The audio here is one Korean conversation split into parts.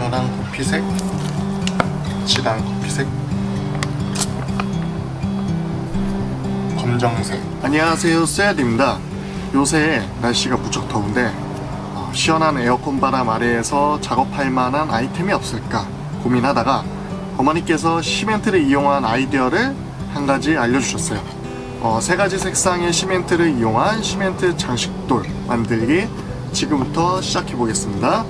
연한 커피색? 진한 커피색? 검정색? 안녕하세요 쎄드입니다. 요새 날씨가 무척 더운데 어, 시원한 에어컨 바람 아래에서 작업할 만한 아이템이 없을까 고민하다가 어머니께서 시멘트를 이용한 아이디어를 한 가지 알려주셨어요. 어, 세 가지 색상의 시멘트를 이용한 시멘트 장식돌 만들기 지금부터 시작해 보겠습니다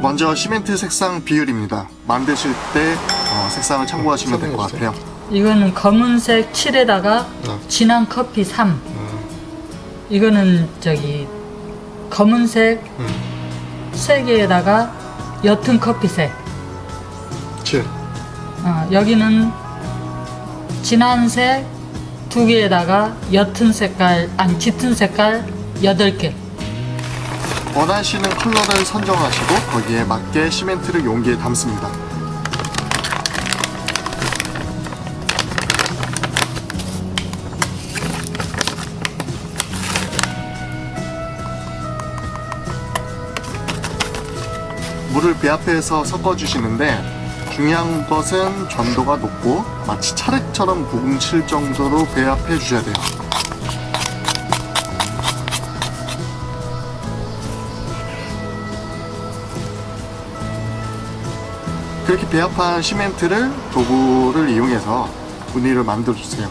먼저 시멘트 색상 비율입니다 만드실 때 어, 색상을 참고하시면 될 것 같아요 이거는 검은색 7에다가 네. 진한 커피 3. 음, 이거는 저기 검은색 음. 3개에다가 옅은 커피색. 7 어, 여기는 진한 색 2개에다가 옅은 색깔, 아니 짙은 색깔 8개. 원하시는 컬러를 선정하시고 거기에 맞게 시멘트를 용기에 담습니다. 물을 배합해서 섞어주시는데 중요한 것은 전도가 높고 마치 차례처럼 뭉칠 정도로 배합해 주셔야 돼요 그렇게 배합한 시멘트를 도구를 이용해서 무늬를 만들어 주세요.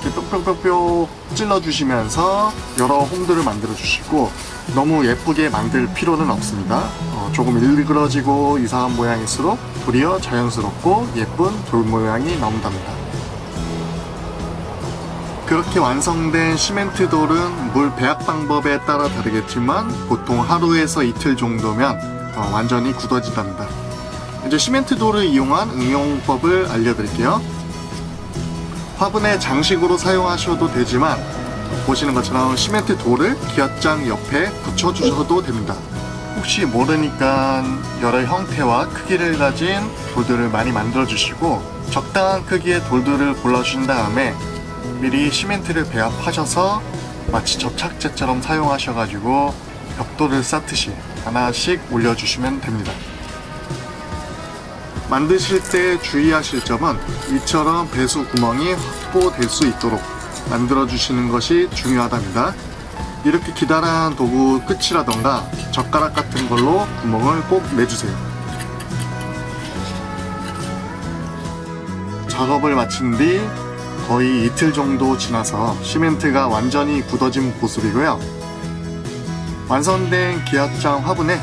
이렇게 뿅뿅뿅뿅 찔러 주시면서 여러 홈들을 만들어 주시고 너무 예쁘게 만들 필요는 없습니다. 어, 조금 일그러지고 이상한 모양일수록 도리어 자연스럽고 예쁜 돌 모양이 나온답니다. 그렇게 완성된 시멘트 돌은 물 배합 방법에 따라 다르겠지만 보통 하루에서 이틀 정도면 어, 완전히 굳어진답니다. 이제 시멘트 돌을 이용한 응용법을 알려드릴게요. 화분에 장식으로 사용하셔도 되지만 보시는 것처럼 시멘트 돌을 기압장 옆에 붙여주셔도 됩니다. 혹시 모르니까 여러 형태와 크기를 가진 돌들을 많이 만들어 주시고 적당한 크기의 돌들을 골라주신 다음에 미리 시멘트를 배합하셔서 마치 접착제처럼 사용하셔가지고 벽돌을 쌓듯이 하나씩 올려주시면 됩니다. 만드실 때 주의하실 점은 이처럼 배수 구멍이 확보될 수 있도록 만들어 주시는 것이 중요하답니다. 이렇게 기다란 도구 끝이라던가 젓가락 같은 걸로 구멍을 꼭 내주세요. 작업을 마친 뒤 거의 이틀 정도 지나서 시멘트가 완전히 굳어진 모습이고요. 완성된 기압장 화분에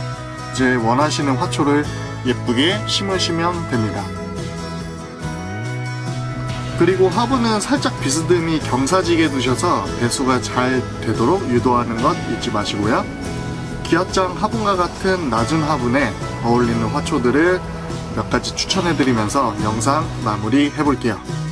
이제 원하시는 화초를 예쁘게 심으시면 됩니다. 그리고 화분은 살짝 비스듬히 경사지게 두셔서 배수가 잘 되도록 유도하는 것 잊지 마시고요. 기압장 화분과 같은 낮은 화분에 어울리는 화초들을 몇 가지 추천해드리면서 영상 마무리 해볼게요.